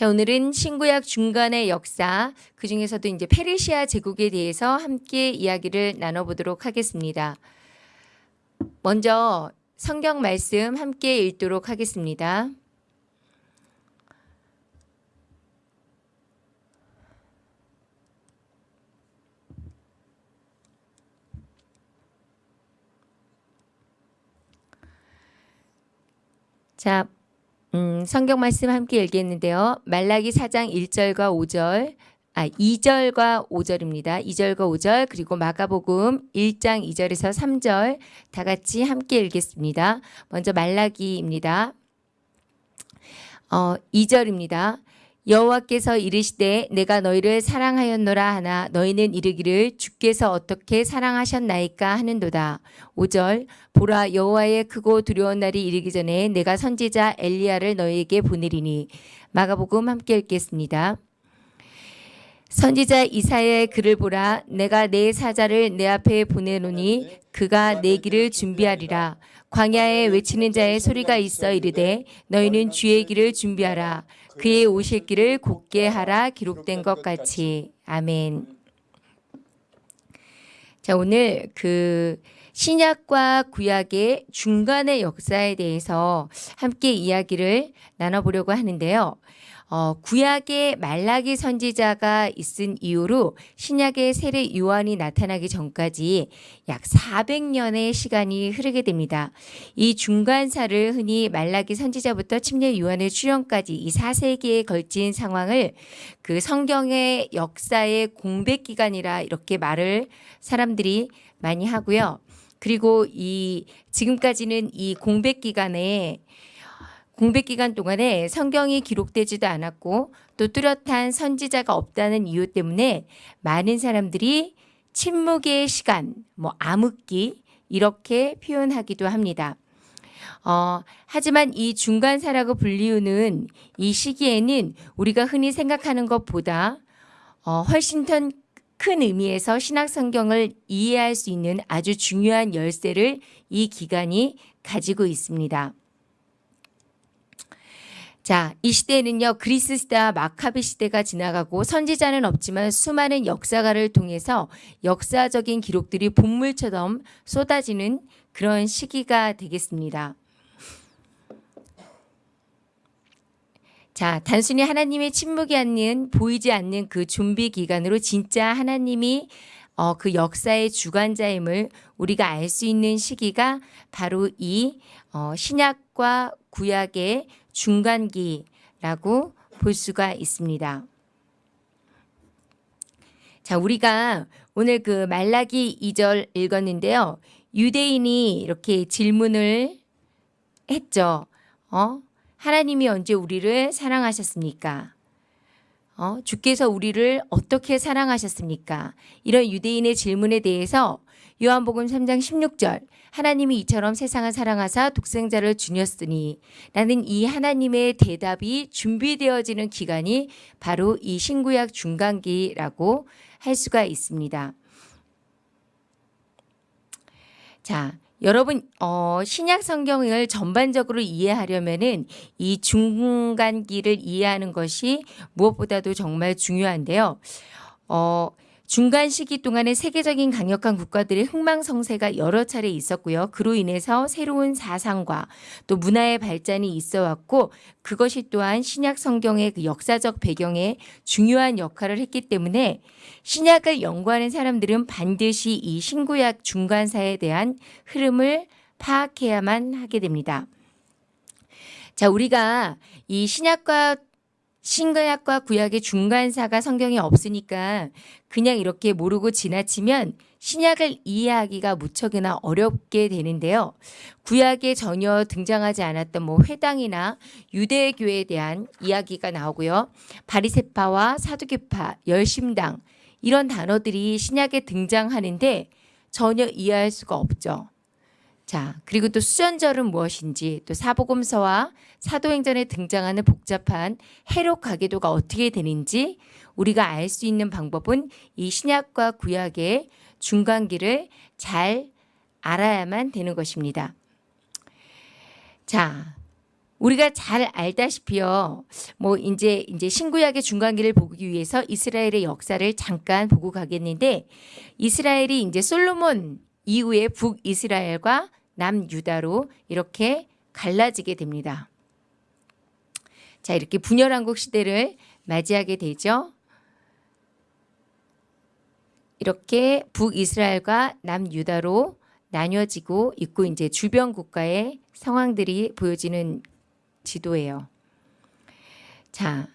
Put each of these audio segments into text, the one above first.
자, 오늘은 신구약 중간의 역사, 그 중에서도 이제 페르시아 제국에 대해서 함께 이야기를 나눠보도록 하겠습니다. 먼저 성경 말씀 함께 읽도록 하겠습니다. 자, 음, 성경 말씀 함께 읽겠는데요. 말라기 4장 1절과 5절, 아, 2절과 5절입니다. 2절과 5절, 그리고 마가복음 1장 2절에서 3절 다 같이 함께 읽겠습니다. 먼저 말라기입니다. 어, 2절입니다. 여호와께서 이르시되 내가 너희를 사랑하였노라 하나 너희는 이르기를 주께서 어떻게 사랑하셨나이까 하는도다. 5절 보라 여호와의 크고 두려운 날이 이르기 전에 내가 선지자 엘리야를 너희에게 보내리니 마가복음 함께 읽겠습니다. 선지자 이사야의 글을 보라 내가 내 사자를 내 앞에 보내노니 그가 내 길을 준비하리라 광야에 외치는 자의 소리가 있어 이르되 너희는 주의 길을 준비하라 그의 오실 길을 곧게 하라 기록된 것 같이 아멘. 자 오늘 그 신약과 구약의 중간의 역사에 대해서 함께 이야기를 나눠보려고 하는데요. 어, 구약의 말라기 선지자가 있은 이후로 신약의 세례 요한이 나타나기 전까지 약 400년의 시간이 흐르게 됩니다. 이 중간사를 흔히 말라기 선지자부터 침례 요한의 출현까지 이 4세기에 걸친 상황을 그 성경의 역사의 공백 기간이라 이렇게 말을 사람들이 많이 하고요. 그리고 이 지금까지는 이 공백 기간에 공백 기간 동안에 성경이 기록되지도 않았고 또 뚜렷한 선지자가 없다는 이유 때문에 많은 사람들이 침묵의 시간, 뭐 암흑기 이렇게 표현하기도 합니다. 어, 하지만 이 중간사라고 불리우는 이 시기에는 우리가 흔히 생각하는 것보다 어, 훨씬 더 큰 의미에서 신학 성경을 이해할 수 있는 아주 중요한 열쇠를 이 기간이 가지고 있습니다. 자, 이 시대에는요, 그리스 시대와 마카비 시대가 지나가고 선지자는 없지만 수많은 역사가를 통해서 역사적인 기록들이 본물처럼 쏟아지는 그런 시기가 되겠습니다. 자, 단순히 하나님의 침묵이 않는, 보이지 않는 그 준비 기간으로 진짜 하나님이 어, 그 역사의 주관자임을 우리가 알 수 있는 시기가 바로 이 어, 신약과 구약의 중간기라고 볼 수가 있습니다. 자, 우리가 오늘 그 말라기 2절 읽었는데요. 유대인이 이렇게 질문을 했죠. 어? 하나님이 언제 우리를 사랑하셨습니까? 어? 주께서 우리를 어떻게 사랑하셨습니까? 이런 유대인의 질문에 대해서 요한복음 3장 16절 하나님이 이처럼 세상을 사랑하사 독생자를 주녔으니 라는 이 하나님의 대답이 준비되어지는 기간이 바로 이 신구약 중간기라고 할 수가 있습니다. 자, 여러분 어, 신약 성경을 전반적으로 이해하려면은 이 중간기를 이해하는 것이 무엇보다도 정말 중요한데요. 어, 중간 시기 동안에 세계적인 강력한 국가들의 흥망성쇠가 여러 차례 있었고요. 그로 인해서 새로운 사상과 또 문화의 발전이 있어 왔고 그것이 또한 신약 성경의 그 역사적 배경에 중요한 역할을 했기 때문에 신약을 연구하는 사람들은 반드시 이 신구약 중간사에 대한 흐름을 파악해야만 하게 됩니다. 자, 우리가 이 신약과 신구약과 구약의 중간사가 성경에 없으니까 그냥 이렇게 모르고 지나치면 신약을 이해하기가 무척이나 어렵게 되는데요. 구약에 전혀 등장하지 않았던 뭐 회당이나 유대교에 대한 이야기가 나오고요. 바리세파와 사두개파, 열심당 이런 단어들이 신약에 등장하는데 전혀 이해할 수가 없죠. 자, 그리고 또 수전절은 무엇인지 또 사복음서와 사도행전에 등장하는 복잡한 해록 가계도가 어떻게 되는지 우리가 알 수 있는 방법은 이 신약과 구약의 중간기를 잘 알아야만 되는 것입니다. 자, 우리가 잘 알다시피요. 뭐 이제 이제 신구약의 중간기를 보기 위해서 이스라엘의 역사를 잠깐 보고 가겠는데 이스라엘이 이제 솔로몬 이후에 북이스라엘과 남유다로 이렇게 갈라지게 됩니다. 자, 이렇게 분열왕국 시대를 맞이하게 되죠. 이렇게 북이스라엘과 남유다로 나뉘어지고 있고 이제 주변 국가의 상황들이 보여지는 지도예요. 자,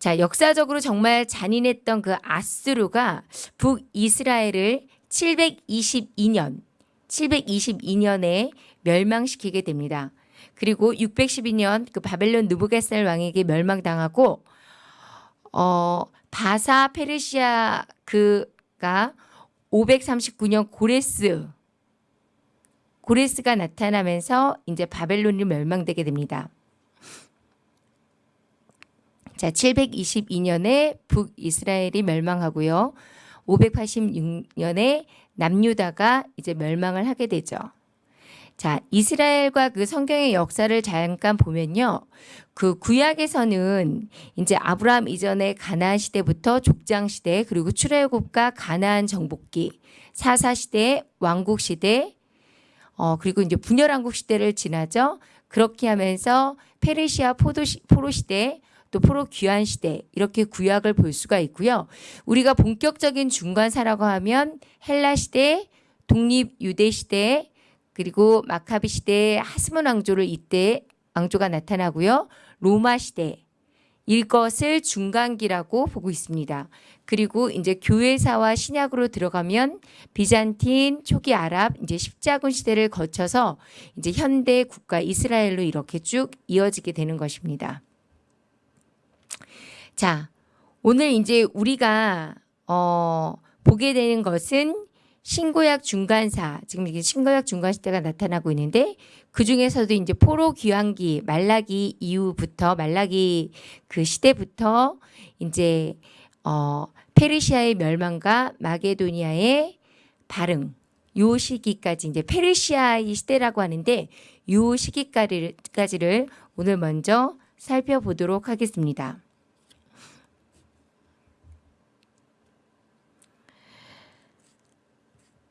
자 역사적으로 정말 잔인했던 그 아스루가 북이스라엘을 722년 722년에 멸망시키게 됩니다. 그리고 612년 그 바벨론 누부갓살 왕에게 멸망당하고 어 바사 페르시아 그가 539년 고레스 고레스가 나타나면서 이제 바벨론이 멸망되게 됩니다. 자, 722년에 북이스라엘이 멸망하고요. 586년에 남유다가 이제 멸망을 하게 되죠. 자, 이스라엘과 그 성경의 역사를 잠깐 보면요. 그 구약에서는 이제 아브라함 이전의 가나안 시대부터 족장 시대 그리고 출애굽과 가나안 정복기 사사 시대 왕국 시대 어 그리고 이제 분열왕국 시대를 지나죠. 그렇게 하면서 페르시아 포도 시, 포로 시대 또 포로 귀환 시대 이렇게 구약을 볼 수가 있고요. 우리가 본격적인 중간사라고 하면 헬라 시대, 독립 유대 시대 그리고 마카비 시대 하스몬 왕조를 이때 왕조가 나타나고요. 로마 시대 이것을 중간기라고 보고 있습니다. 그리고 이제 교회사와 신약으로 들어가면 비잔틴, 초기 아랍, 이제 십자군 시대를 거쳐서 이제 현대 국가 이스라엘로 이렇게 쭉 이어지게 되는 것입니다. 자, 오늘 이제 우리가 어, 보게 되는 것은 신구약 중간사, 지금 이게 신구약 중간 시대가 나타나고 있는데 그 중에서도 이제 포로 귀환기 말라기 이후부터 말라기 그 시대부터 이제 어, 페르시아의 멸망과 마게도니아의 발흥 요 시기까지 이제 페르시아의 시대라고 하는데 요 시기까지를 오늘 먼저 살펴보도록 하겠습니다.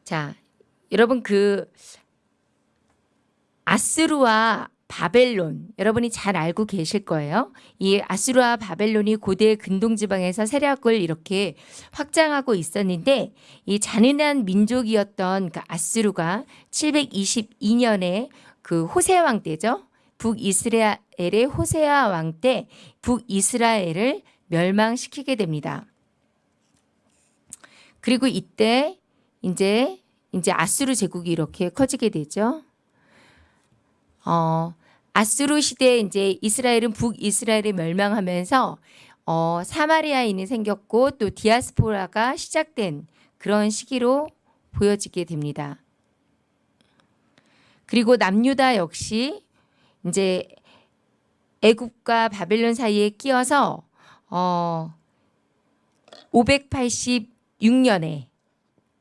자, 여러분 그 아스루와 바벨론 여러분이 잘 알고 계실 거예요. 이 아수르와 바벨론이 고대 근동 지방에서 세력을 이렇게 확장하고 있었는데 이 잔인한 민족이었던 그 아수르가 722년에 그 호세 왕 때죠. 북이스라엘의 호세아 왕 때 북이스라엘을 멸망시키게 됩니다. 그리고 이때 이제 이제 아수르 제국이 이렇게 커지게 되죠. 어, 아수르 시대에 이제 이스라엘은 북이스라엘이 멸망하면서 어, 사마리아인이 생겼고 또 디아스포라가 시작된 그런 시기로 보여지게 됩니다. 그리고 남유다 역시 이제 애굽과 바벨론 사이에 끼어서 어 586년에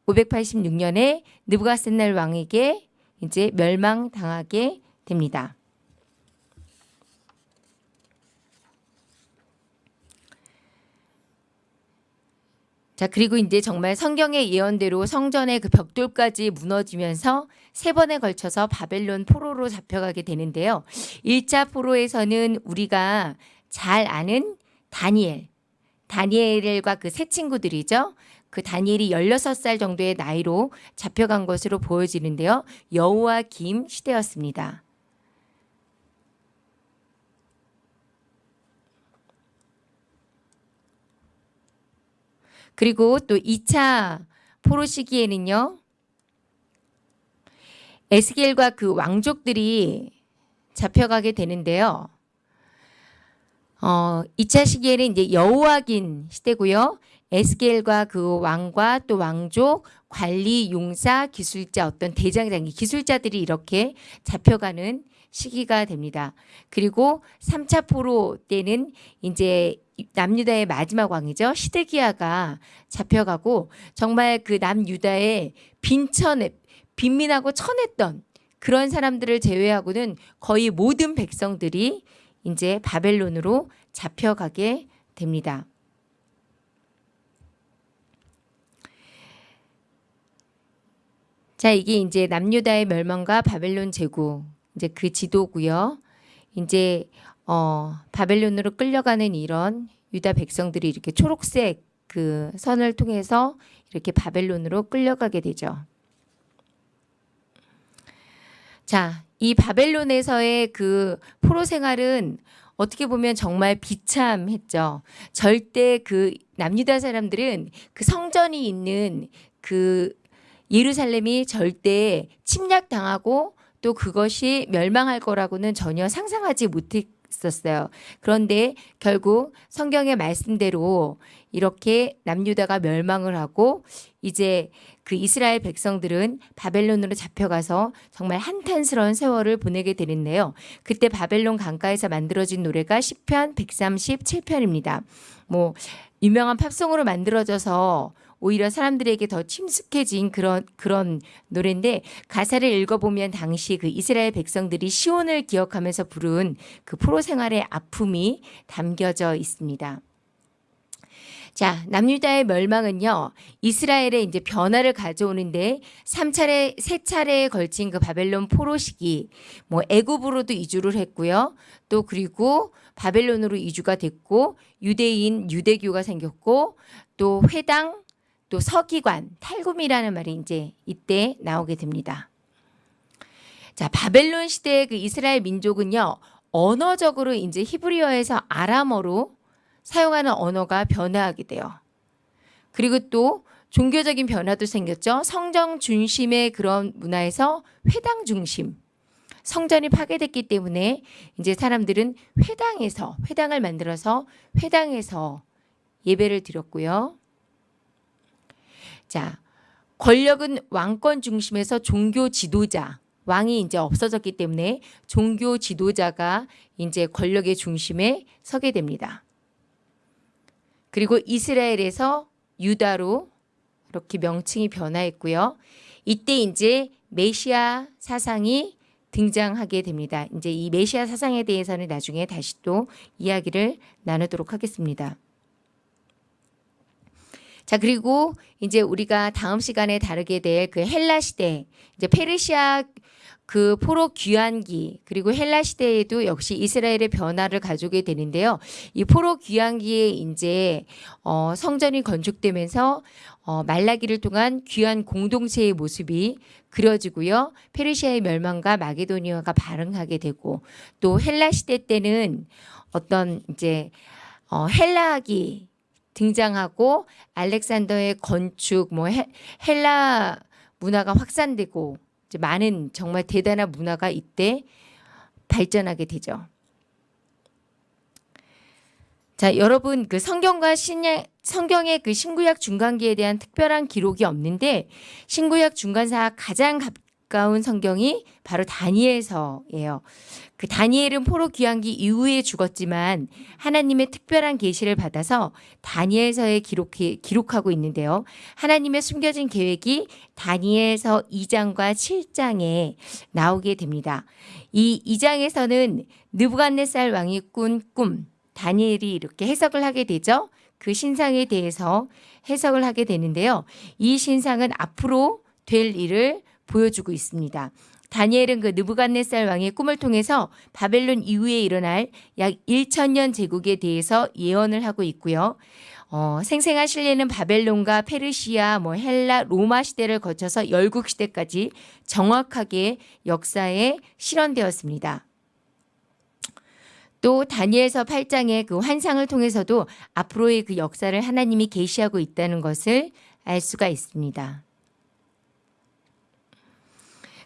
586년에 느부갓셋날 왕에게 이제 멸망당하게 됩니다. 자, 그리고 이제 정말 성경의 예언대로 성전의 그 벽돌까지 무너지면서 세 번에 걸쳐서 바벨론 포로로 잡혀가게 되는데요. 1차 포로에서는 우리가 잘 아는 다니엘, 다니엘과 그 세 친구들이죠. 그 다니엘이 16살 정도의 나이로 잡혀간 것으로 보여지는데요. 여호와 김 시대였습니다. 그리고 또 2차 포로 시기에는요. 에스겔과 그 왕족들이 잡혀가게 되는데요. 어, 2차 시기에는 이제 여호와긴 시대고요. 에스겔과 그 왕과 또 왕족, 관리, 용사, 기술자 어떤 대장장이 기술자들이 이렇게 잡혀가는 시기가 됩니다. 그리고 3차 포로 때는 이제 남유다의 마지막 왕이죠. 시드기야가 잡혀가고 정말 그 남유다의 빈천에 빈민하고 천했던 그런 사람들을 제외하고는 거의 모든 백성들이 이제 바벨론으로 잡혀가게 됩니다. 자, 이게 이제 남유다의 멸망과 바벨론 제국 이제 그 지도고요. 이제 어 바벨론으로 끌려가는 이런 유다 백성들이 이렇게 초록색 그 선을 통해서 이렇게 바벨론으로 끌려가게 되죠. 자, 이 바벨론에서의 그 포로 생활은 어떻게 보면 정말 비참했죠. 절대 그 남유다 사람들은 그 성전이 있는 그 예루살렘이 절대 침략당하고 또 그것이 멸망할 거라고는 전혀 상상하지 못했었어요. 그런데 결국 성경의 말씀대로 이렇게 남유다가 멸망을 하고 이제 그 이스라엘 백성들은 바벨론으로 잡혀가서 정말 한탄스러운 세월을 보내게 되는데요. 그때 바벨론 강가에서 만들어진 노래가 시편 137편입니다. 뭐 유명한 팝송으로 만들어져서 오히려 사람들에게 더 침숙해진 그런 그런 노래인데 가사를 읽어보면 당시 그 이스라엘 백성들이 시온을 기억하면서 부른 그 포로 생활의 아픔이 담겨져 있습니다. 자, 남유다의 멸망은요. 이스라엘의 이제 변화를 가져오는데 3차례, 3차례에 걸친 그 바벨론 포로 시기 뭐 애굽으로도 이주를 했고요. 또 그리고 바벨론으로 이주가 됐고 유대인 유대교가 생겼고 또 회당 또 서기관, 탈굼이라는 말이 이제 이때 나오게 됩니다. 자, 바벨론 시대의 그 이스라엘 민족은요. 언어적으로 이제 히브리어에서 아람어로 사용하는 언어가 변화하게 돼요. 그리고 또 종교적인 변화도 생겼죠. 성정 중심의 그런 문화에서 회당 중심. 성전이 파괴됐기 때문에 이제 사람들은 회당에서 회당을 만들어서 회당에서 예배를 드렸고요. 자, 권력은 왕권 중심에서 종교 지도자, 왕이 이제 없어졌기 때문에 종교 지도자가 이제 권력의 중심에 서게 됩니다. 그리고 이스라엘에서 유다로 이렇게 명칭이 변화했고요. 이때 이제 메시아 사상이 등장하게 됩니다. 이제 이 메시아 사상에 대해서는 나중에 다시 또 이야기를 나누도록 하겠습니다. 자, 그리고 이제 우리가 다음 시간에 다루게 될 그 헬라 시대, 이제 페르시아 그 포로 귀환기 그리고 헬라 시대에도 역시 이스라엘의 변화를 가져오게 되는데요. 이 포로 귀환기에 이제 어 성전이 건축되면서 어 말라기를 통한 귀한 공동체의 모습이 그려지고요. 페르시아의 멸망과 마게도니아가 발흥하게 되고 또 헬라 시대 때는 어떤 이제 어 헬라기 등장하고 알렉산더의 건축 뭐 헬, 헬라 문화가 확산되고 이제 많은 정말 대단한 문화가 이때 발전하게 되죠. 자, 여러분 그 성경과 신약 성경의 그 신구약 중간기에 대한 특별한 기록이 없는데 신구약 중간사 가장 가까운 성경이 바로 다니엘서예요. 그 다니엘은 포로 귀환기 이후에 죽었지만 하나님의 특별한 계시를 받아서 다니엘서에 기록해, 기록하고 있는데요. 하나님의 숨겨진 계획이 다니엘서 2장과 7장에 나오게 됩니다. 이 2장에서는 느부갓네살 왕이 꾼 꿈, 다니엘이 이렇게 해석을 하게 되죠. 그 신상에 대해서 해석을 하게 되는데요. 이 신상은 앞으로 될 일을 보여주고 있습니다. 다니엘은 그 느부갓네살 왕의 꿈을 통해서 바벨론 이후에 일어날 약 1천년 제국에 대해서 예언을 하고 있고요. 어, 생생한 신뢰는 바벨론과 페르시아, 뭐 헬라, 로마 시대를 거쳐서 열국 시대까지 정확하게 역사에 실현되었습니다. 또 다니엘서 8장의 그 환상을 통해서도 앞으로의 그 역사를 하나님이 계시하고 있다는 것을 알 수가 있습니다.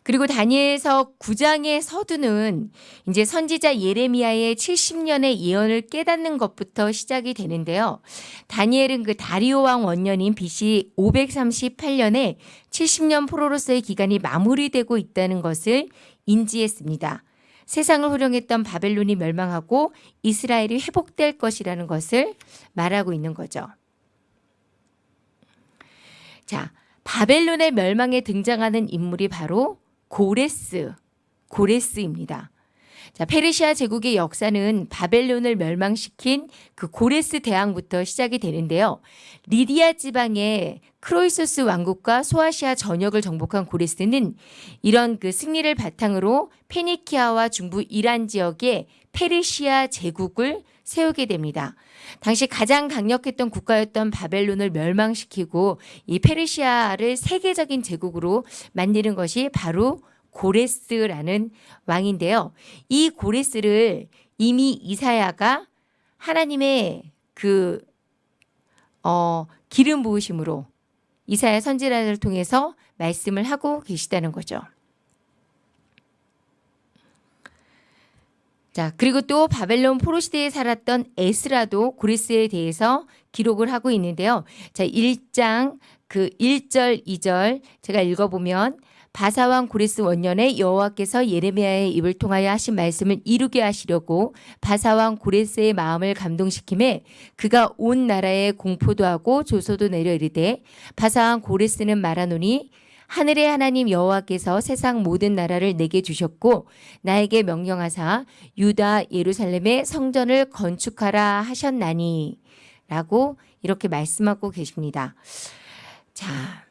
그리고 다니엘서 9장의 서두는 이제 선지자 예레미야의 70년의 예언을 깨닫는 것부터 시작이 되는데요. 다니엘은 그 다리오 왕 원년인 BC 538년에 70년 포로로서의 기간이 마무리되고 있다는 것을 인지했습니다. 세상을 호령했던 바벨론이 멸망하고 이스라엘이 회복될 것이라는 것을 말하고 있는 거죠. 자, 바벨론의 멸망에 등장하는 인물이 바로 고레스 고레스입니다. 자, 페르시아 제국의 역사는 바벨론을 멸망시킨 그 고레스 대왕부터 시작이 되는데요. 리디아 지방의 크로이소스 왕국과 소아시아 전역을 정복한 고레스는 이런 그 승리를 바탕으로 페니키아와 중부 이란 지역에 페르시아 제국을 세우게 됩니다. 당시 가장 강력했던 국가였던 바벨론을 멸망시키고 이 페르시아를 세계적인 제국으로 만드는 것이 바로 고레스라는 왕인데요. 이 고레스를 이미 이사야가 하나님의 그 어, 기름 부으심으로 이사야 선지자를 통해서 말씀을 하고 계시다는 거죠. 자, 그리고 또 바벨론 포로 시대에 살았던 에스라도 고레스에 대해서 기록을 하고 있는데요. 자, 1장 그 1절, 2절 제가 읽어 보면 바사왕 고레스 원년에 여호와께서 예레미야의 입을 통하여 하신 말씀을 이루게 하시려고 바사왕 고레스의 마음을 감동시킴에 그가 온 나라에 공포도 하고 조소도 내려 이르되 바사왕 고레스는 말하노니 하늘의 하나님 여호와께서 세상 모든 나라를 내게 주셨고 나에게 명령하사 유다 예루살렘의 성전을 건축하라 하셨나니 라고 이렇게 말씀하고 계십니다. 자,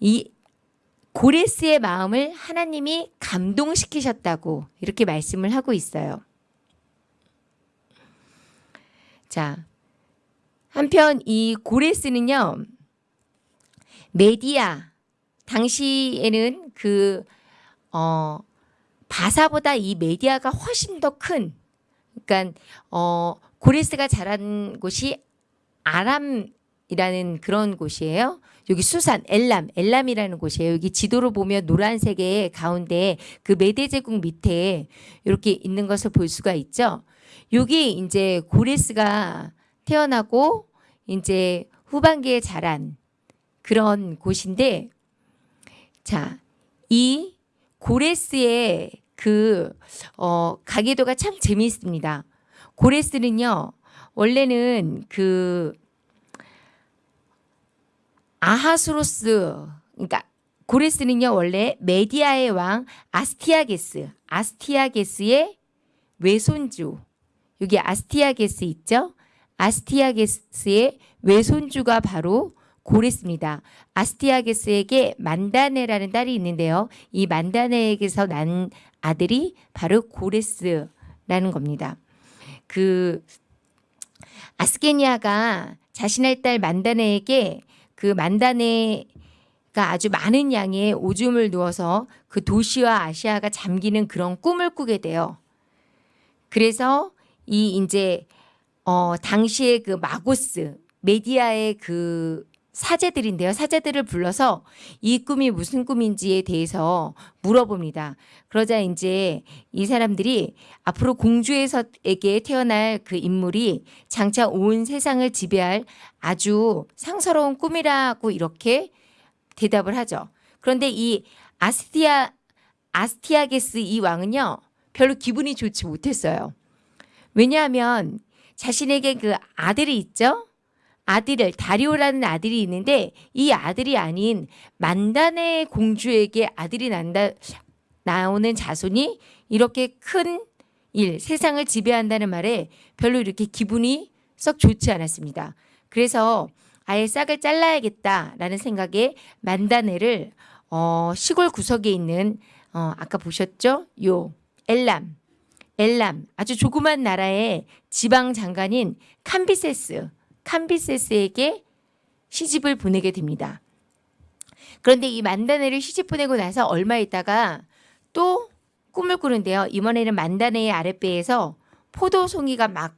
이 고레스의 마음을 하나님이 감동시키셨다고 이렇게 말씀을 하고 있어요. 자, 한편 이 고레스는요, 메디아, 당시에는 그, 어, 바사보다 이 메디아가 훨씬 더 큰, 그러니까, 어, 고레스가 자란 곳이 아람이라는 그런 곳이에요. 여기 수산, 엘람, 엘람이라는 곳이에요. 여기 지도로 보면 노란색의 가운데 그 메대 제국 밑에 이렇게 있는 것을 볼 수가 있죠. 여기 이제 고레스가 태어나고 이제 후반기에 자란 그런 곳인데 자, 이 고레스의 그, 어, 가계도가 참 재미있습니다. 고레스는요, 원래는 그, 아하수로스 그러니까 고레스는요 원래 메디아의 왕 아스티아게스 아스티아게스의 외손주 여기 아스티아게스 있죠 아스티아게스의 외손주가 바로 고레스입니다. 아스티아게스에게 만다네라는 딸이 있는데요. 이 만다네에게서 난 아들이 바로 고레스라는 겁니다. 그 아스케니아가 자신의 딸 만다네에게 그 만다네가 아주 많은 양의 오줌을 누어서 그 도시와 아시아가 잠기는 그런 꿈을 꾸게 돼요. 그래서 이 이제 어 당시에 그 마고스 메디아의 그 사제들인데요. 사제들을 불러서 이 꿈이 무슨 꿈인지에 대해서 물어봅니다. 그러자 이제 이 사람들이 앞으로 공주에서에게 태어날 그 인물이 장차 온 세상을 지배할 아주 상서로운 꿈이라고 이렇게 대답을 하죠. 그런데 이 아스티아 아스티아게스 이 왕은요. 별로 기분이 좋지 못했어요. 왜냐하면 자신에게 그 아들이 있죠. 아들을 다리오라는 아들이 있는데 이 아들이 아닌 만단의 공주에게 아들이 난다 나오는 자손이 이렇게 큰 일, 세상을 지배한다는 말에 별로 이렇게 기분이 썩 좋지 않았습니다. 그래서 아예 싹을 잘라야겠다라는 생각에 만다네를 어, 시골 구석에 있는 어, 아까 보셨죠? 요 엘람 엘람 아주 조그만 나라의 지방 장관인 캄비세스 캄비세스에게 시집을 보내게 됩니다. 그런데 이 만다네를 시집 보내고 나서 얼마 있다가 또 꿈을 꾸는데요. 이번에는 만다네의 아랫배에서 포도 송이가 막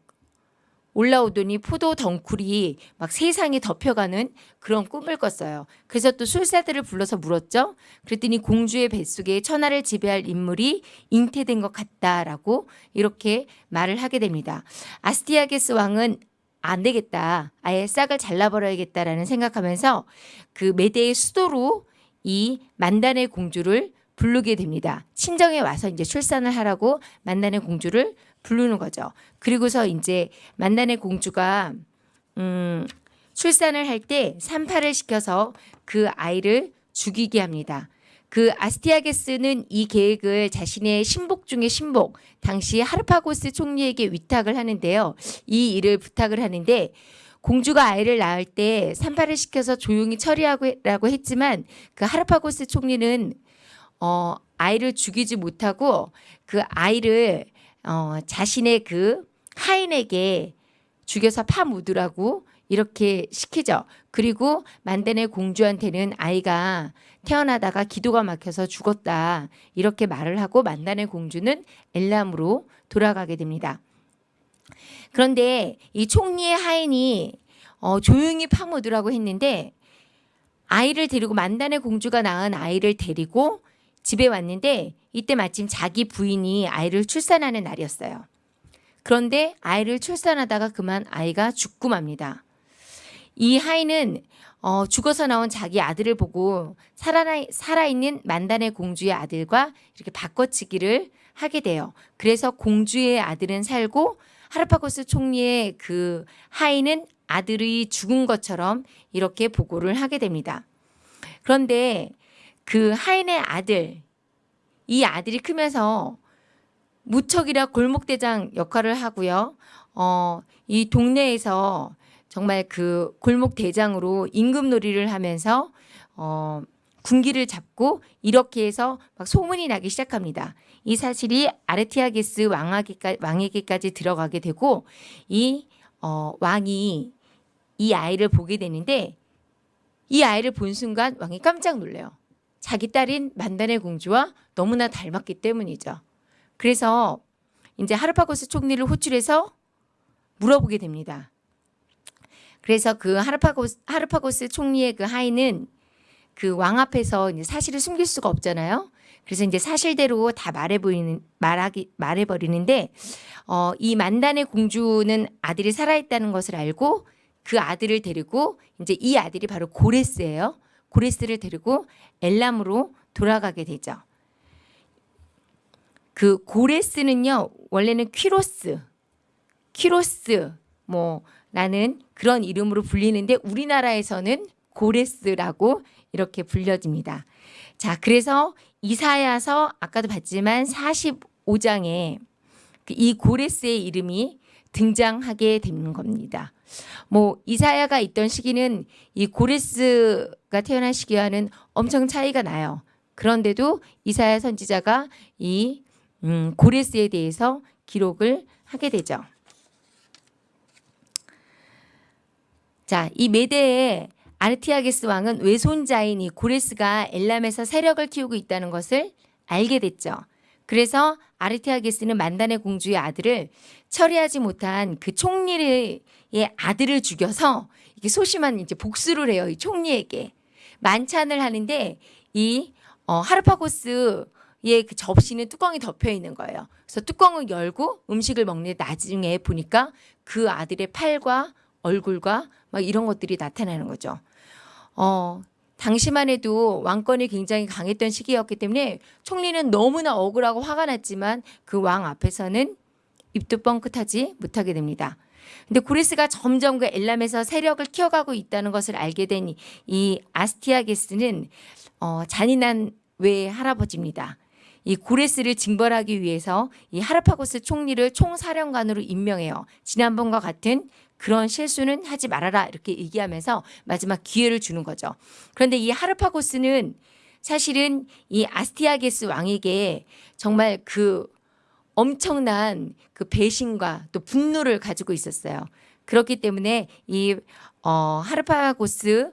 올라오더니 포도 덩굴이 막 세상에 덮여가는 그런 꿈을 꿨어요. 그래서 또 술사들을 불러서 물었죠. 그랬더니 공주의 뱃속에 천하를 지배할 인물이 잉태된 것 같다라고 이렇게 말을 하게 됩니다. 아스티아게스 왕은 안 되겠다. 아예 싹을 잘라버려야겠다라는 생각하면서 그 메대의 수도로 이 만단의 공주를 부르게 됩니다. 친정에 와서 이제 출산을 하라고 만단의 공주를 부르는 거죠. 그리고서 이제 만단의 공주가 음, 출산을 할 때 산파를 시켜서 그 아이를 죽이게 합니다. 그 아스티아게스는 이 계획을 자신의 신복 중의 신복 당시 하르파고스 총리에게 위탁을 하는데요. 이 일을 부탁을 하는데 공주가 아이를 낳을 때 산파를 시켜서 조용히 처리하고 했지만 그 하르파고스 총리는 어, 아이를 죽이지 못하고 그 아이를 어, 자신의 그 하인에게 죽여서 파묻으라고 이렇게 시키죠. 그리고 만데네 공주한테는 아이가 태어나다가 기도가 막혀서 죽었다. 이렇게 말을 하고 만다네 공주는 엘람으로 돌아가게 됩니다. 그런데 이 총리의 하인이 어, 조용히 파묻으라고 했는데 아이를 데리고 만다네 공주가 낳은 아이를 데리고 집에 왔는데 이때 마침 자기 부인이 아이를 출산하는 날이었어요. 그런데 아이를 출산하다가 그만 아이가 죽고 맙니다. 이 하인은 어, 죽어서 나온 자기 아들을 보고 살아, 살아있는 만단의 공주의 아들과 이렇게 바꿔치기를 하게 돼요. 그래서 공주의 아들은 살고 하르파고스 총리의 그 하인은 아들이 죽은 것처럼 이렇게 보고를 하게 됩니다. 그런데 그 하인의 아들, 이 아들이 크면서 무척이라 골목대장 역할을 하고요. 어, 이 동네에서 정말 그 골목 대장으로 임금놀이를 하면서 어, 군기를 잡고 이렇게 해서 막 소문이 나기 시작합니다. 이 사실이 아르티아게스 왕에게까지 들어가게 되고 이 어, 왕이 이 아이를 보게 되는데 이 아이를 본 순간 왕이 깜짝 놀래요. 자기 딸인 만단의 공주와 너무나 닮았기 때문이죠. 그래서 이제 하르파고스 총리를 호출해서 물어보게 됩니다. 그래서 그 하르파고스, 하르파고스 총리의 그 하인은 그 왕 앞에서 이제 사실을 숨길 수가 없잖아요. 그래서 이제 사실대로 다 말해버리는 말하기 말해 버리는데 어, 이 만단의 공주는 아들이 살아 있다는 것을 알고 그 아들을 데리고 이제 이 아들이 바로 고레스예요. 고레스를 데리고 엘람으로 돌아가게 되죠. 그 고레스는요 원래는 퀴로스, 퀴로스 뭐 라는 그런 이름으로 불리는데 우리나라에서는 고레스라고 이렇게 불려집니다. 자, 그래서 이사야서 아까도 봤지만 45장에 그이 고레스의 이름이 등장하게 되는 겁니다. 뭐 이사야가 있던 시기는 이 고레스가 태어난 시기와는 엄청 차이가 나요. 그런데도 이사야 선지자가 이 음, 고레스에 대해서 기록을 하게 되죠. 자, 이 메대의 아르티아게스 왕은 외손자인 이 고레스가 엘람에서 세력을 키우고 있다는 것을 알게 됐죠. 그래서 아르티아게스는 만단의 공주의 아들을 처리하지 못한 그 총리의 아들을 죽여서 이게 소심한 이제 복수를 해요. 이 총리에게 만찬을 하는데 이 어, 하르파고스의 그 접시는 뚜껑이 덮여 있는 거예요. 그래서 뚜껑을 열고 음식을 먹는 나중에 보니까 그 아들의 팔과 얼굴과 막 이런 것들이 나타나는 거죠. 어, 당시만 해도 왕권이 굉장히 강했던 시기였기 때문에 총리는 너무나 억울하고 화가 났지만 그 왕 앞에서는 입도 뻥끗하지 못하게 됩니다. 근데 고레스가 점점 그 엘람에서 세력을 키워가고 있다는 것을 알게 된 이 아스티아게스는 어, 잔인한 외 할아버지입니다. 이 고레스를 징벌하기 위해서 이 하르파고스 총리를 총사령관으로 임명해요. 지난번과 같은 그런 실수는 하지 말아라 이렇게 얘기하면서 마지막 기회를 주는 거죠. 그런데 이 하르파고스는 사실은 이 아스티아게스 왕에게 정말 그 엄청난 그 배신과 또 분노를 가지고 있었어요. 그렇기 때문에 이 어, 하르파고스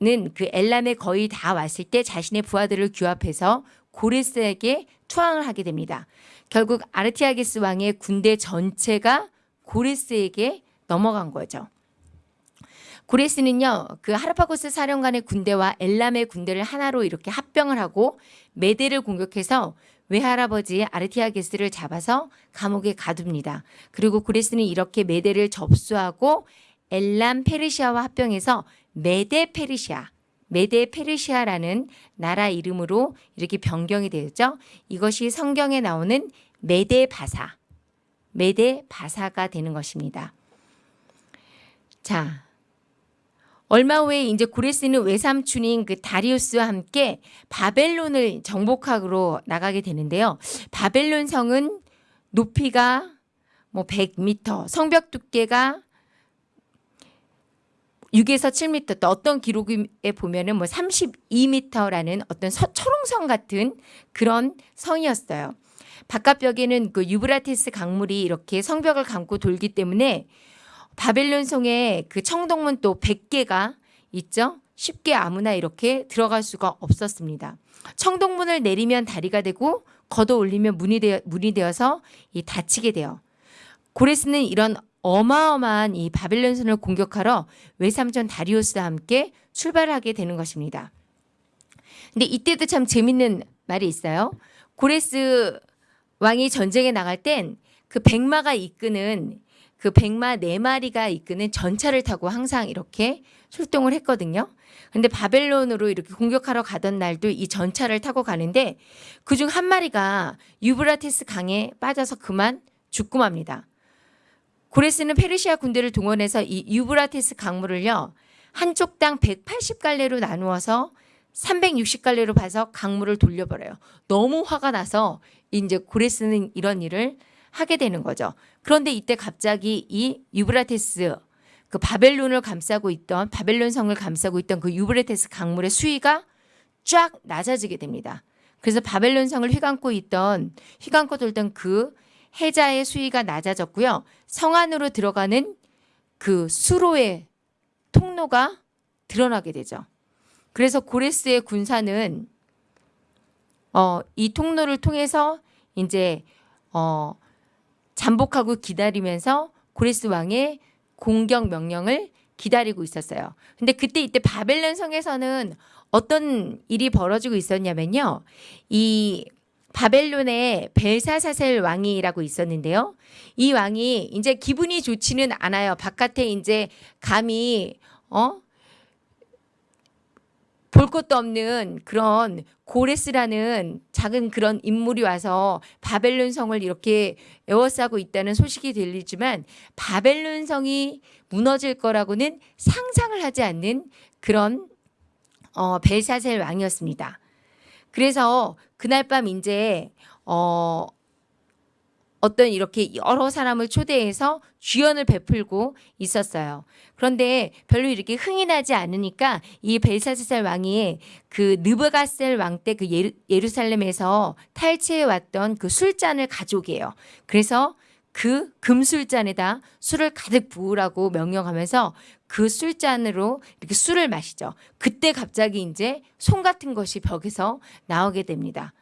는 그 엘람에 거의 다 왔을 때 자신의 부하들을 규합해서 고레스에게 투항을 하게 됩니다. 결국 아르티아게스 왕의 군대 전체가 고레스에게 넘어간 거죠. 고레스는요, 그 하르파고스 사령관의 군대와 엘람의 군대를 하나로 이렇게 합병을 하고 메대를 공격해서 외할아버지 아르티아게스를 잡아서 감옥에 가둡니다. 그리고 고레스는 이렇게 메대를 접수하고 엘람 페르시아와 합병해서 메데 페르시아, 메데 페르시아라는 나라 이름으로 이렇게 변경이 되었죠. 이것이 성경에 나오는 메데 바사, 메데 바사가 되는 것입니다. 자, 얼마 후에 이제 고레스는 외삼촌인 그 다리우스와 함께 바벨론을 정복하러 나가게 되는데요. 바벨론 성은 높이가 뭐 100m, 성벽 두께가 6에서 7m, 또 어떤 기록에 보면은 뭐 32m라는 어떤 서, 철옹성 같은 그런 성이었어요. 바깥벽에는 그 유브라테스 강물이 이렇게 성벽을 감고 돌기 때문에 바벨론 성의 그 청동문 또 100개가 있죠. 쉽게 아무나 이렇게 들어갈 수가 없었습니다. 청동문을 내리면 다리가 되고 걷어 올리면 문이, 되어, 문이 되어서 이 닫히게 돼요. 고레스는 이런 어마어마한 이 바벨론선을 공격하러 외삼촌 다리우스와 함께 출발하게 되는 것입니다. 근데 이때도 참 재밌는 말이 있어요. 고레스 왕이 전쟁에 나갈 땐 그 백마가 이끄는 그 백마 네 마리가 이끄는 전차를 타고 항상 이렇게 출동을 했거든요. 근데 바벨론으로 이렇게 공격하러 가던 날도 이 전차를 타고 가는데 그중 한 마리가 유브라테스 강에 빠져서 그만 죽고 맙니다. 고레스는 페르시아 군대를 동원해서 이 유브라테스 강물을요. 한쪽당 180갈래로 나누어서 360갈래로 봐서 강물을 돌려버려요. 너무 화가 나서 이제 고레스는 이런 일을 하게 되는 거죠. 그런데 이때 갑자기 이 유브라테스 그 바벨론을 감싸고 있던 바벨론 성을 감싸고 있던 그 유브라테스 강물의 수위가 쫙 낮아지게 됩니다. 그래서 바벨론 성을 휘감고 있던 휘감고 돌던 그 해자의 수위가 낮아졌고요. 성 안으로 들어가는 그 수로의 통로가 드러나게 되죠. 그래서 고레스의 군사는 어, 이 통로를 통해서 이제 어, 잠복하고 기다리면서 고레스 왕의 공격 명령을 기다리고 있었어요. 근데 그때 이때 바벨론 성에서는 어떤 일이 벌어지고 있었냐면요. 이 바벨론에 벨사사셀 왕이라고 있었는데요. 이 왕이 이제 기분이 좋지는 않아요. 바깥에 이제 감히 어? 볼 것도 없는 그런 고레스라는 작은 그런 인물이 와서 바벨론 성을 이렇게 에워싸고 있다는 소식이 들리지만 바벨론 성이 무너질 거라고는 상상을 하지 않는 그런 어, 벨사셀 왕이었습니다. 그래서 그날 밤 이제 어, 어떤 이렇게 여러 사람을 초대해서 주연을 베풀고 있었어요. 그런데 별로 이렇게 흥이 나지 않으니까 이 벨사스살 왕이 그 느부갓셀 왕 때 그 예루살렘에서 탈취해 왔던 그 술잔을 가져오게요. 그래서 그 금술잔에다 술을 가득 부으라고 명령하면서 그 술잔으로 이렇게 술을 마시죠. 그때 갑자기 이제 손 같은 것이 벽에서 나오게 됩니다.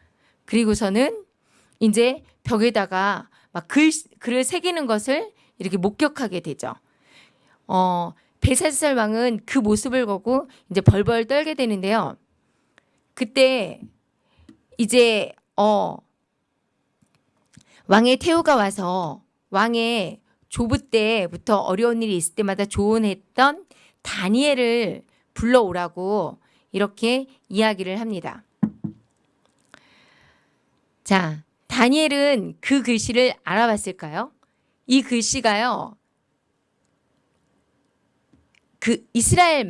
그리고서는 이제 벽에다가 막 글, 글을 새기는 것을 이렇게 목격하게 되죠. 어, 베사살 왕은 그 모습을 보고 이제 벌벌 떨게 되는데요. 그때 이제 어 왕의 태우가 와서 왕의 조부 때부터 어려운 일이 있을 때마다 조언했던 다니엘을 불러오라고 이렇게 이야기를 합니다. 자, 다니엘은 그 글씨를 알아봤을까요? 이 글씨가요. 그 이스라엘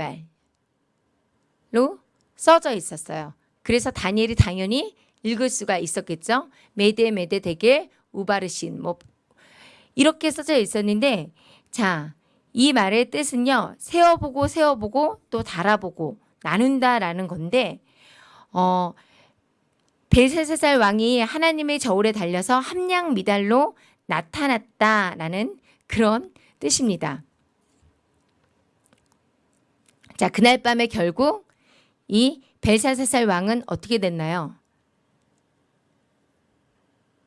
말로 써져 있었어요. 그래서 다니엘이 당연히 읽을 수가 있었겠죠. 메데 메데 되게 우바르신 뭐 이렇게 써져 있었는데 자, 이 말의 뜻은요. 세어보고 세어보고 또 달아보고 나눈다라는 건데 어 벨세살 왕이 하나님의 저울에 달려서 함량 미달로 나타났다라는 그런 뜻입니다. 자, 그날 밤에 결국 이 벨사사살 왕은 어떻게 됐나요?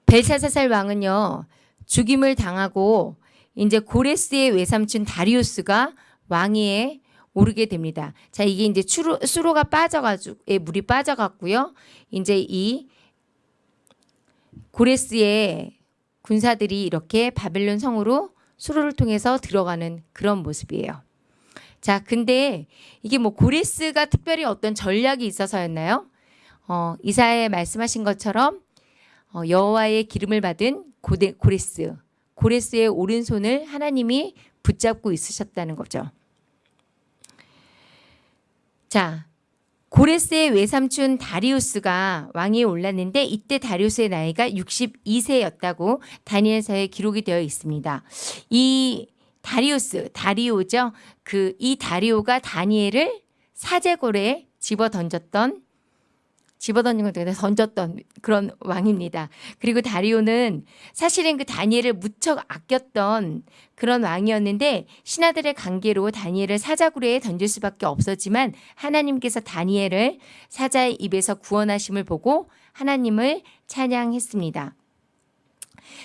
벨사사살 왕은요. 죽임을 당하고 이제 고레스의 외삼촌 다리우스가 왕위에 오르게 됩니다. 자, 이게 이제 수로, 수로가 빠져가지고, 물이 빠져갔고요. 이제 이 고레스의 군사들이 이렇게 바벨론 성으로 수로를 통해서 들어가는 그런 모습이에요. 자, 근데 이게 뭐 고레스가 특별히 어떤 전략이 있어서였나요? 어, 이사에 말씀하신 것처럼 어, 여호와의 기름을 받은 고데, 고레스, 고레스의 오른손을 하나님이 붙잡고 있으셨다는 거죠. 자, 고레스의 외삼촌 다리우스가 왕위에 올랐는데 이때 다리우스의 나이가 62세였다고 다니엘서에 기록이 되어 있습니다. 이 다리우스, 다리오죠. 그 이 다리오가 다니엘을 사제골에 집어 던졌던 집어 던진 걸 되게 던졌던 그런 왕입니다. 그리고 다리오는 사실은 그 다니엘을 무척 아꼈던 그런 왕이었는데 신하들의 관계로 다니엘을 사자굴에 던질 수밖에 없었지만 하나님께서 다니엘을 사자의 입에서 구원하심을 보고 하나님을 찬양했습니다.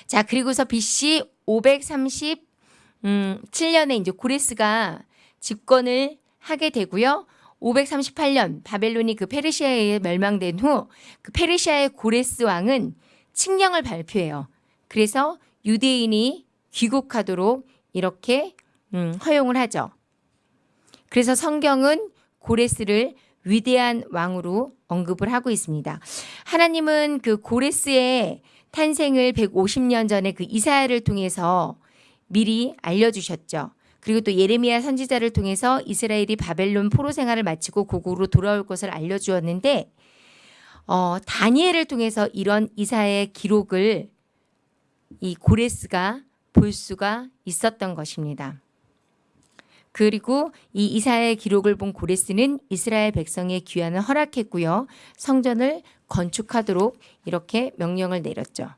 자, 그리고서 BC 537년에 이제 고레스가 집권을 하게 되고요. 538년 바벨론이 그 페르시아에 멸망된 후 그 페르시아의 고레스 왕은 칙령을 발표해요. 그래서 유대인이 귀국하도록 이렇게 음, 허용을 하죠. 그래서 성경은 고레스를 위대한 왕으로 언급을 하고 있습니다. 하나님은 그 고레스의 탄생을 150년 전에 그 이사야를 통해서 미리 알려주셨죠. 그리고 또 예레미야 선지자를 통해서 이스라엘이 바벨론 포로 생활을 마치고 고국으로 돌아올 것을 알려주었는데 어, 다니엘을 통해서 이런 이사의 기록을 이 고레스가 볼 수가 있었던 것입니다. 그리고 이 이사의 기록을 본 고레스는 이스라엘 백성의 귀환을 허락했고요. 성전을 건축하도록 이렇게 명령을 내렸죠.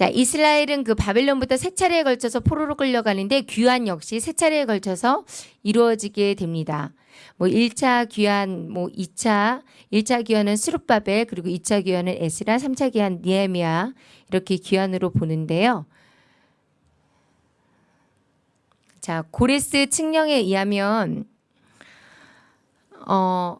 자, 이스라엘은 그 바벨론부터 세 차례에 걸쳐서 포로로 끌려가는데 귀환 역시 세 차례에 걸쳐서 이루어지게 됩니다. 뭐 1차 귀환, 뭐 2차, 1차 귀환은 스룹바벨, 그리고 2차 귀환은 에스라, 3차 귀환 니에미아 이렇게 귀환으로 보는데요. 자, 고레스 칙령에 의하면 어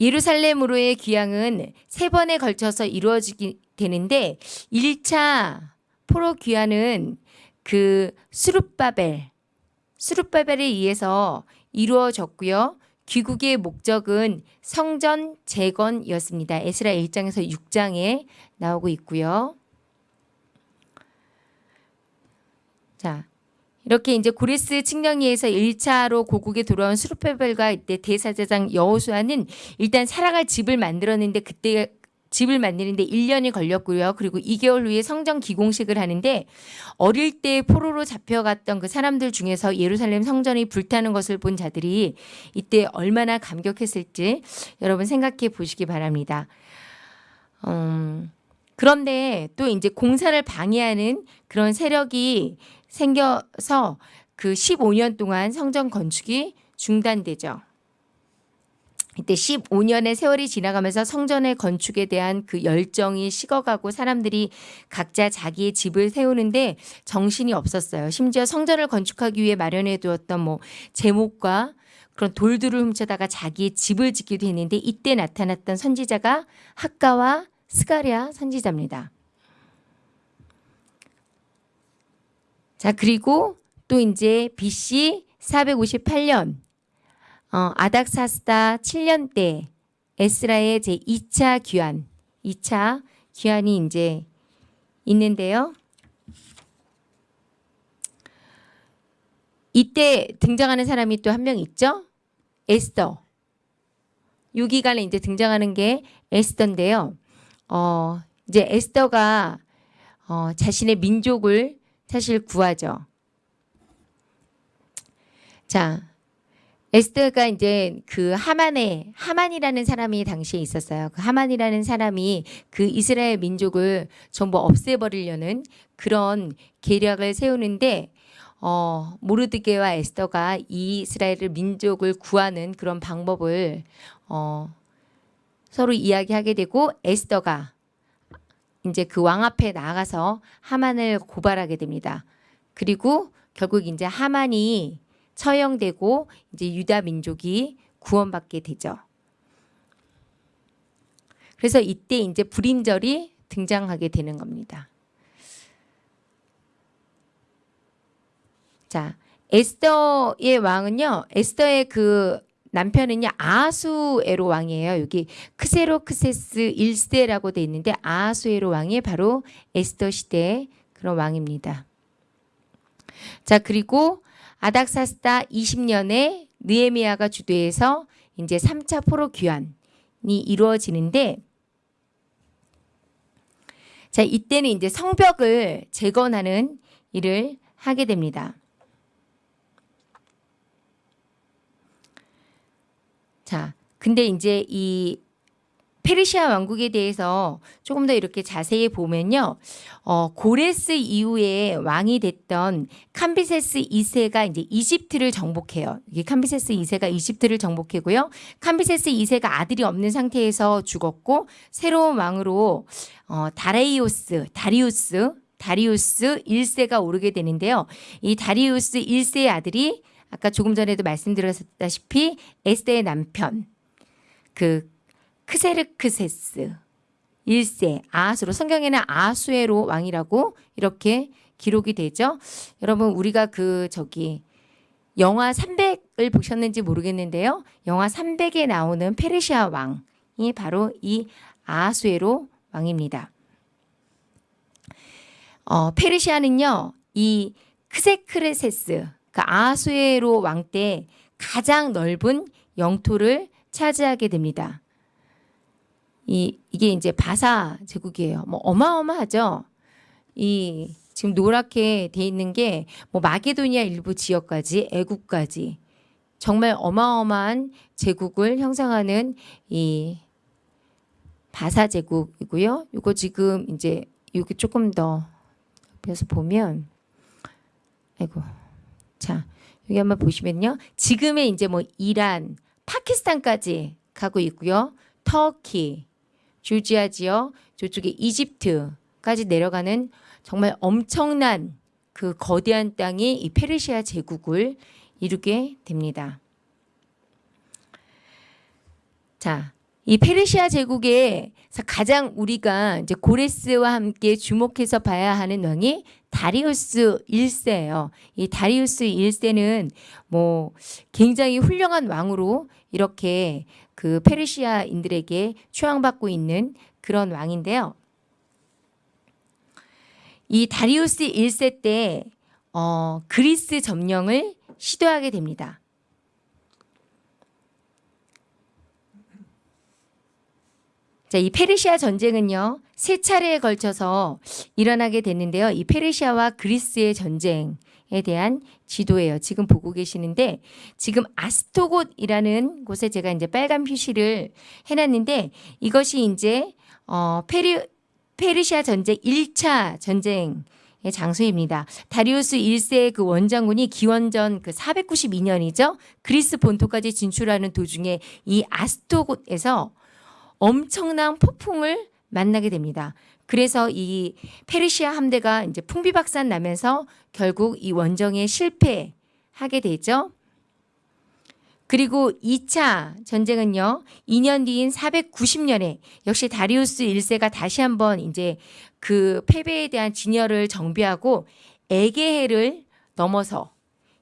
예루살렘으로의 귀향은 세 번에 걸쳐서 이루어지게 되는데 1차 포로 귀환은 그 수룹바벨 수룹바벨에 의해서 이루어졌고요. 귀국의 목적은 성전 재건이었습니다. 에스라 1장에서 6장에 나오고 있고요. 자, 이렇게 이제 고레스 칙령에서 1차로 고국에 돌아온 수르페벨과 이때 대사제장 여호수아는 일단 살아갈 집을 만들었는데 그때 집을 만드는데 1년이 걸렸고요. 그리고 2개월 후에 성전 기공식을 하는데 어릴 때 포로로 잡혀갔던 그 사람들 중에서 예루살렘 성전이 불타는 것을 본 자들이 이때 얼마나 감격했을지 여러분 생각해 보시기 바랍니다. 음, 그런데 또 이제 공사를 방해하는 그런 세력이 생겨서 그 15년 동안 성전 건축이 중단되죠. 이때 15년의 세월이 지나가면서 성전의 건축에 대한 그 열정이 식어가고 사람들이 각자 자기의 집을 세우는데 정신이 없었어요. 심지어 성전을 건축하기 위해 마련해 두었던 뭐 제목과 그런 돌들을 훔쳐다가 자기의 집을 짓기도 했는데 이때 나타났던 선지자가 학가와 스가랴 선지자입니다. 자, 그리고 또 이제 BC 458년 어, 아닥사스다 7년 때 에스라의 제 2차 귀환, 2차 귀환이 이제 있는데요. 이때 등장하는 사람이 또 한 명 있죠. 에스더. 이 기간에 이제 등장하는 게 에스더인데요. 어, 이제 에스더가 어, 자신의 민족을 사실 구하죠. 자, 에스더가 이제 그 하만에 하만이라는 사람이 당시에 있었어요. 그 하만이라는 사람이 그 이스라엘 민족을 전부 없애버리려는 그런 계략을 세우는데 어, 모르드게와 에스더가 이 이스라엘 민족을 구하는 그런 방법을 어, 서로 이야기하게 되고 에스더가 이제 그 왕 앞에 나가서 하만을 고발하게 됩니다. 그리고 결국 이제 하만이 처형되고 이제 유다 민족이 구원받게 되죠. 그래서 이때 이제 불임절이 등장하게 되는 겁니다. 자, 에스더의 왕은요. 에스더의 그 남편은요 아하수에로 왕이에요. 여기 크세로크세스 1세라고 돼 있는데 아하수에로 왕이 바로 에스더 시대 그런 왕입니다. 자, 그리고 아닥사스다 20년에 느에미아가 주도해서 이제 3차 포로 귀환이 이루어지는데 자, 이때는 이제 성벽을 재건하는 일을 하게 됩니다. 자, 근데 이제 이 페르시아 왕국에 대해서 조금 더 이렇게 자세히 보면요. 어, 고레스 이후에 왕이 됐던 캄비세스 2세가 이제 이집트를 정복해요. 이게 캄비세스 2세가 이집트를 정복하고요. 캄비세스 2세가 아들이 없는 상태에서 죽었고 새로운 왕으로 어, 다레이오스, 다리우스, 다리우스 1세가 오르게 되는데요. 이 다리우스 1세의 아들이 아까 조금 전에도 말씀드렸다시피 에스테의 남편 그 크세르크세스 1세 아수로 성경에는 아수에로 왕이라고 이렇게 기록이 되죠. 여러분 우리가 그 저기 영화 300을 보셨는지 모르겠는데요. 영화 300에 나오는 페르시아 왕이 바로 이 아수에로 왕입니다. 어, 페르시아는요. 이 크세크레세스 그 아수에로 왕 때 가장 넓은 영토를 차지하게 됩니다. 이 이게 이제 바사 제국이에요. 뭐 어마어마하죠. 이 지금 노랗게 돼 있는 게 뭐 마게도니아 일부 지역까지 애국까지 정말 어마어마한 제국을 형성하는 이 바사 제국이고요. 이거 지금 이제 여기 조금 더 옆에서 보면 아이고 자 여기 한번 보시면요. 지금의 이제 뭐 이란, 파키스탄까지 가고 있고요. 터키, 조지아 지역, 저쪽에 이집트까지 내려가는 정말 엄청난 그 거대한 땅이 이 페르시아 제국을 이루게 됩니다. 자, 이 페르시아 제국에 가장 우리가 이제 고레스와 함께 주목해서 봐야 하는 왕이 다리우스 1세예요. 이 다리우스 1세는 뭐 굉장히 훌륭한 왕으로 이렇게 그 페르시아인들에게 추앙받고 있는 그런 왕인데요. 이 다리우스 1세 때 어, 그리스 점령을 시도하게 됩니다. 자, 이 페르시아 전쟁은요, 세 차례에 걸쳐서 일어나게 됐는데요. 이 페르시아와 그리스의 전쟁에 대한 지도예요. 지금 보고 계시는데, 지금 아스토곳이라는 곳에 제가 이제 빨간 표시를 해놨는데, 이것이 이제, 어, 페르, 페르시아 전쟁 1차 전쟁 의 장소입니다. 다리우스 1세의 그 원장군이 기원전 그 492년이죠. 그리스 본토까지 진출하는 도중에 이 아스토곳에서 엄청난 폭풍을 만나게 됩니다. 그래서 이 페르시아 함대가 이제 풍비박산 나면서 결국 이 원정에 실패하게 되죠. 그리고 2차 전쟁은요. 2년 뒤인 490년에 역시 다리우스 1세가 다시 한번 이제 그 패배에 대한 진열을 정비하고 에게해를 넘어서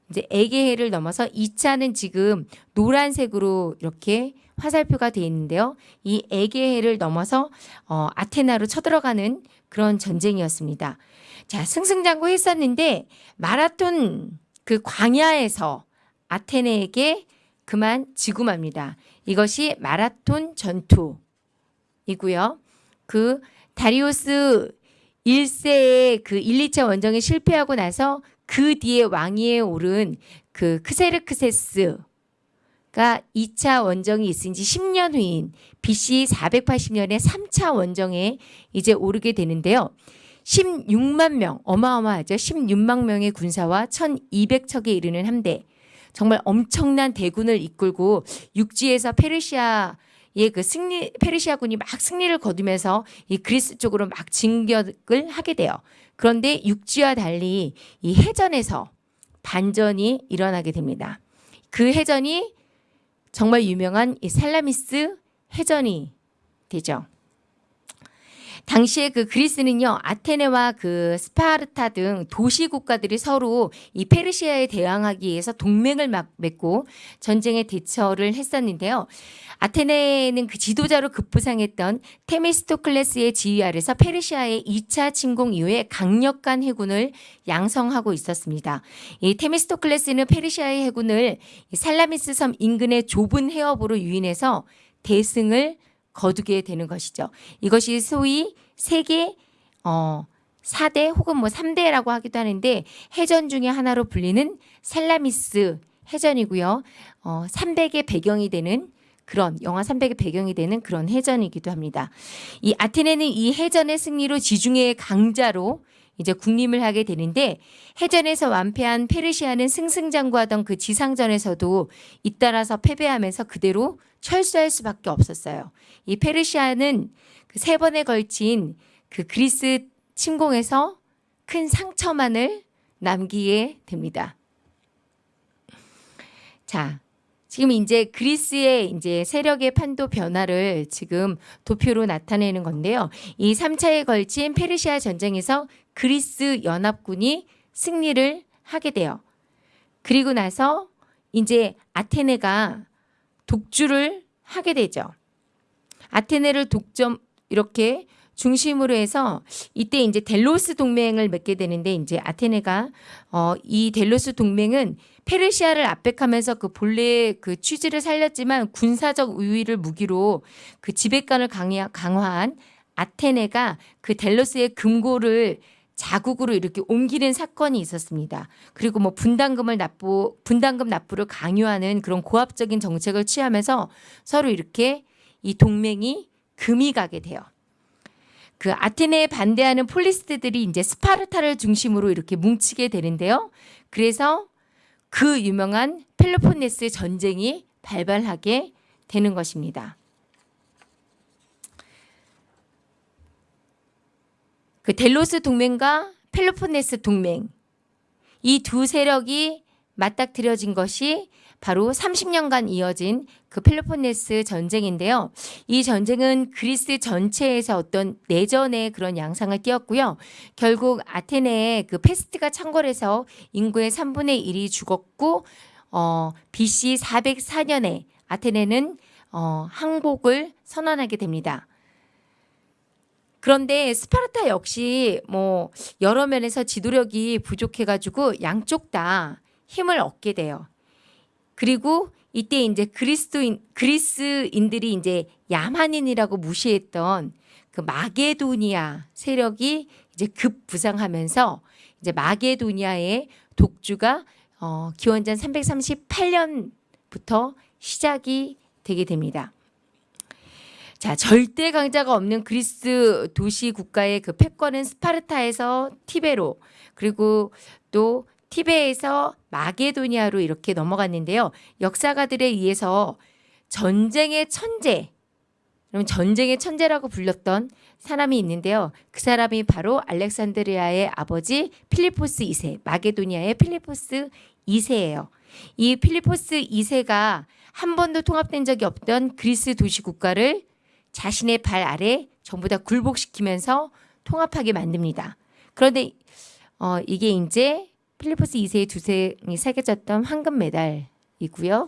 이제 에게해를 넘어서 2차는 지금 노란색으로 이렇게 화살표가 되어 있는데요. 이 에게해를 넘어서 어, 아테나로 쳐들어가는 그런 전쟁이었습니다. 자, 승승장구 했었는데 마라톤 그 광야에서 아테네에게 그만 지고 맙니다. 이것이 마라톤 전투이고요. 그 다리오스 1세의 그 1, 2차 원정에 실패하고 나서 그 뒤에 왕위에 오른 그 크세르크세스 가 2차 원정이 있은 지 10년 후인 BC 480년에 3차 원정에 이제 오르게 되는데요. 16만 명, 어마어마하죠. 16만 명의 군사와 1200척에 이르는 함대. 정말 엄청난 대군을 이끌고 육지에서 페르시아 의 그 승리, 페르시아군이 막 승리를 거두면서 이 그리스 쪽으로 막 진격을 하게 돼요. 그런데 육지와 달리 이 해전에서 반전이 일어나게 됩니다. 그 해전이 정말 유명한 이 살라미스 해전이 되죠. 당시에 그 그리스는요 아테네와 그 스파르타 등 도시 국가들이 서로 이 페르시아에 대항하기 위해서 동맹을 막 맺고 전쟁에 대처를 했었는데요. 아테네는 그 지도자로 급부상했던 테미스토클레스의 지휘 아래서 페르시아의 2차 침공 이후에 강력한 해군을 양성하고 있었습니다. 이 테미스토클레스는 페르시아의 해군을 이 살라미스 섬 인근의 좁은 해협으로 유인해서 대승을 거두게 되는 것이죠. 이것이 소위 세계 어 4대 혹은 뭐 3대라고 하기도 하는데 해전 중에 하나로 불리는 살라미스 해전이고요. 어 300의 배경이 되는 그런 영화 300의 배경이 되는 그런 해전이기도 합니다. 이 아테네는 이 해전의 승리로 지중해의 강자로 이제 군림을 하게 되는데 해전에서 완패한 페르시아는 승승장구하던 그 지상전에서도 잇따라서 패배하면서 그대로 철수할 수밖에 없었어요. 이 페르시아는 그 세 번에 걸친 그 그리스 침공에서 큰 상처만을 남기게 됩니다. 자, 지금 이제 그리스의 이제 세력의 판도 변화를 지금 도표로 나타내는 건데요. 이 3차에 걸친 페르시아 전쟁에서 그리스 연합군이 승리를 하게 돼요. 그리고 나서 이제 아테네가 독주를 하게 되죠. 아테네를 독점 이렇게 중심으로 해서 이때 이제 델로스 동맹을 맺게 되는데 이제 아테네가 어 이 델로스 동맹은 페르시아를 압박하면서 그 본래 그 취지를 살렸지만 군사적 우위를 무기로 그 지배권을 강화, 강화한 아테네가 그 델로스의 금고를 자국으로 이렇게 옮기는 사건이 있었습니다. 그리고 뭐 분담금을 납부 분담금 납부를 강요하는 그런 고압적인 정책을 취하면서 서로 이렇게 이 동맹이 금이 가게 돼요. 그 아테네에 반대하는 폴리스들이 이제 스파르타를 중심으로 이렇게 뭉치게 되는데요. 그래서 그 유명한 펠로폰네스 전쟁이 발발하게 되는 것입니다. 그 델로스 동맹과 펠로폰네스 동맹 이 두 세력이 맞닥뜨려진 것이 바로 30년간 이어진 그 펠로폰네스 전쟁인데요. 이 전쟁은 그리스 전체에서 어떤 내전의 그런 양상을 띄었고요. 결국 아테네의 그 페스트가 창궐해서 인구의 3분의 1이 죽었고 어, BC 404년에 아테네는 어, 항복을 선언하게 됩니다. 그런데 스파르타 역시 뭐 여러 면에서 지도력이 부족해가지고 양쪽 다 힘을 얻게 돼요. 그리고 이때 이제 그리스도인 그리스인들이 이제 야만인이라고 무시했던 그 마게도니아 세력이 이제 급부상하면서 이제 마게도니아의 독주가 어, 기원전 338년부터 시작이 되게 됩니다. 자, 절대 강자가 없는 그리스 도시 국가의 그 패권은 스파르타에서 티베로 그리고 또 티베에서 마게도니아로 이렇게 넘어갔는데요. 역사가들에 의해서 전쟁의 천재, 그럼 전쟁의 천재라고 불렸던 사람이 있는데요. 그 사람이 바로 알렉산드리아의 아버지 필리포스 2세, 마게도니아의 필리포스 2세예요. 이 필리포스 2세가 한 번도 통합된 적이 없던 그리스 도시 국가를 자신의 발 아래 전부 다 굴복시키면서 통합하게 만듭니다. 그런데 어, 이게 이제 필리포스 2세의 두생이 새겨졌던 황금 메달이고요.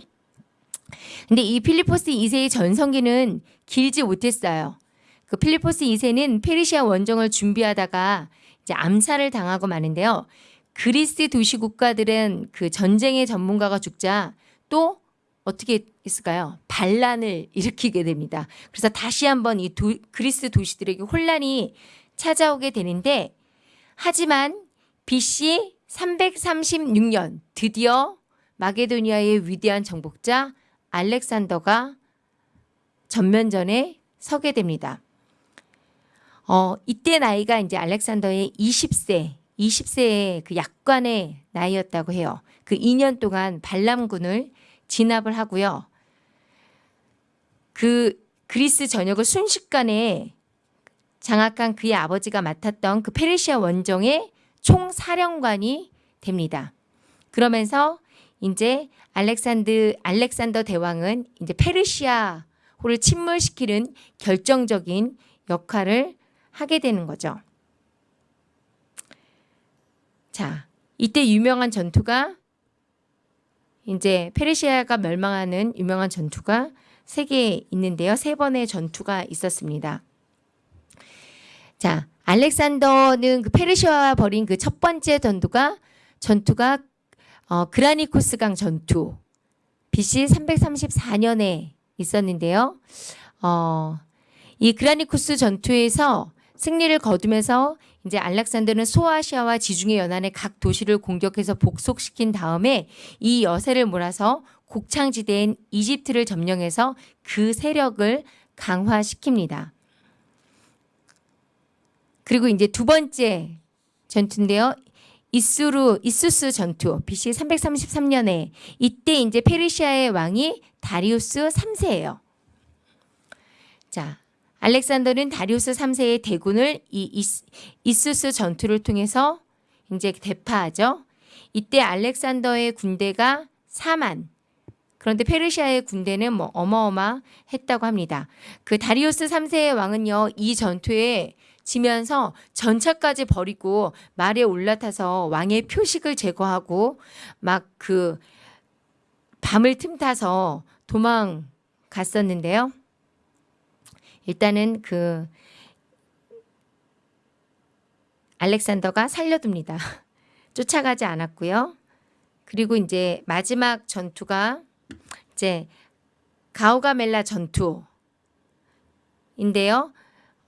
근데 이 필리포스 2세의 전성기는 길지 못했어요. 그 필리포스 2세는 페르시아 원정을 준비하다가 이제 암살을 당하고 마는데요. 그리스 도시 국가들은 그 전쟁의 전문가가 죽자 또 어떻게 했을까요? 반란을 일으키게 됩니다. 그래서 다시 한번 이 도, 그리스 도시들에게 혼란이 찾아오게 되는데 하지만 BC 336년 드디어 마게도니아의 위대한 정복자 알렉산더가 전면전에 서게 됩니다. 어, 이때 나이가 이제 알렉산더의 20세, 20세의 그 약관의 나이였다고 해요. 그 2년 동안 반람군을 진압을 하고요. 그 그리스 전역을 순식간에 장악한 그의 아버지가 맡았던 그 페르시아 원정의 총사령관이 됩니다. 그러면서 이제 알렉산드 알렉산더 대왕은 이제 페르시아호를 침몰시키는 결정적인 역할을 하게 되는 거죠. 자, 이때 유명한 전투가 이제 페르시아가 멸망하는 유명한 전투가 세 개 있는데요. 세 번의 전투가 있었습니다. 자, 알렉산더는 그 페르시아와 벌인 그 첫 번째 전투가 전투가 어, 그라니코스강 전투 BC 334년에 있었는데요. 어, 이 그라니코스 전투에서 승리를 거두면서 이제 알렉산더는 소아시아와 지중해 연안의 각 도시를 공격해서 복속시킨 다음에 이 여세를 몰아서 곡창지대인 이집트를 점령해서 그 세력을 강화시킵니다. 그리고 이제 두 번째 전투인데요. 이수루 이수스 전투 BC 333년에 이때 이제 페르시아의 왕이 다리우스 3세예요. 자, 알렉산더는 다리우스 3세의 대군을 이 이수스 전투를 통해서 이제 대파하죠. 이때 알렉산더의 군대가 4만 그런데 페르시아의 군대는 뭐 어마어마했다고 합니다. 그 다리우스 3세의 왕은요. 이 전투에 지면서 전차까지 버리고 말에 올라타서 왕의 표식을 제거하고 막 그 밤을 틈타서 도망갔었는데요. 일단은 그 알렉산더가 살려둡니다. 쫓아가지 않았고요. 그리고 이제 마지막 전투가 이제 가오가멜라 전투인데요.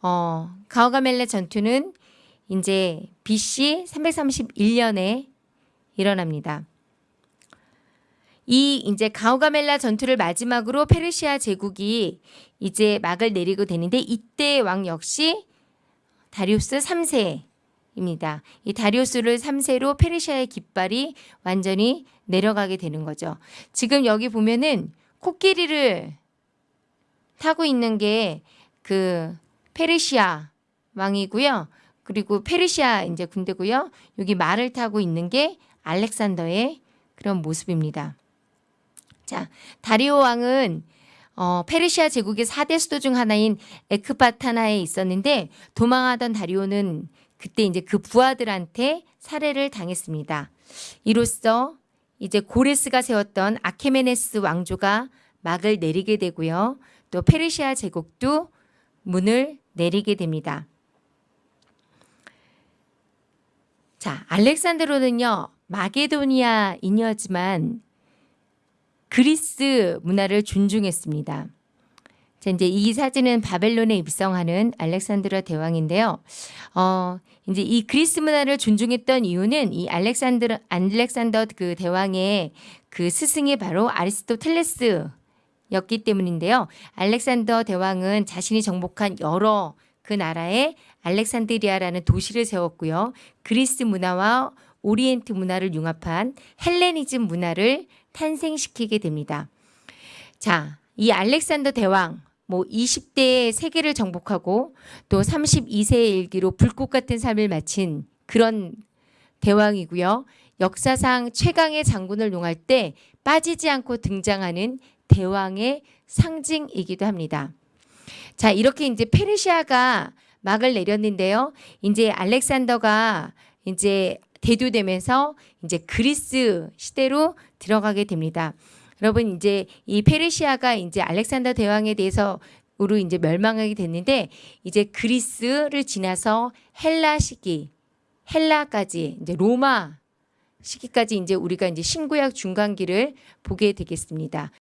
어, 가오가멜라 전투는 이제 BC 331년에 일어납니다. 이 이제 가오가멜라 전투를 마지막으로 페르시아 제국이 이제 막을 내리고 되는데 이때 왕 역시 다리우스 3세입니다. 이 다리우스를 3세로 페르시아의 깃발이 완전히 내려가게 되는 거죠. 지금 여기 보면은 코끼리를 타고 있는 게 그 페르시아 왕이고요. 그리고 페르시아 이제 군대고요. 여기 말을 타고 있는 게 알렉산더의 그런 모습입니다. 자, 다리오 왕은 어, 페르시아 제국의 4대 수도 중 하나인 에크바타나에 있었는데 도망하던 다리오는 그때 이제 그 부하들한테 살해를 당했습니다. 이로써 이제 고레스가 세웠던 아케메네스 왕조가 막을 내리게 되고요. 또 페르시아 제국도 문을 내리게 됩니다. 자, 알렉산드로는요. 마게도니아인이었지만 그리스 문화를 존중했습니다. 자, 이제 이 사진은 바벨론에 입성하는 알렉산드라 대왕인데요. 어, 이제 이 그리스 문화를 존중했던 이유는 이 알렉산드 알렉산더 그 대왕의 그 스승이 바로 아리스토텔레스 였기 때문인데요. 알렉산더 대왕은 자신이 정복한 여러 그 나라에 알렉산드리아라는 도시를 세웠고요. 그리스 문화와 오리엔트 문화를 융합한 헬레니즘 문화를 탄생시키게 됩니다. 자, 이 알렉산더 대왕 뭐 20대에 세계를 정복하고 또 32세의 일기로 불꽃 같은 삶을 마친 그런 대왕이고요. 역사상 최강의 장군을 용할 때 빠지지 않고 등장하는 대왕의 상징이기도 합니다. 자, 이렇게 이제 페르시아가 막을 내렸는데요. 이제 알렉산더가 이제 대두되면서 이제 그리스 시대로 들어가게 됩니다. 여러분 이제 이 페르시아가 이제 알렉산더 대왕에 대해서 으로 이제 멸망하게 됐는데 이제 그리스를 지나서 헬라 시기 헬라까지 이제 로마 시기까지 이제 우리가 이제 신구약 중간기를 보게 되겠습니다.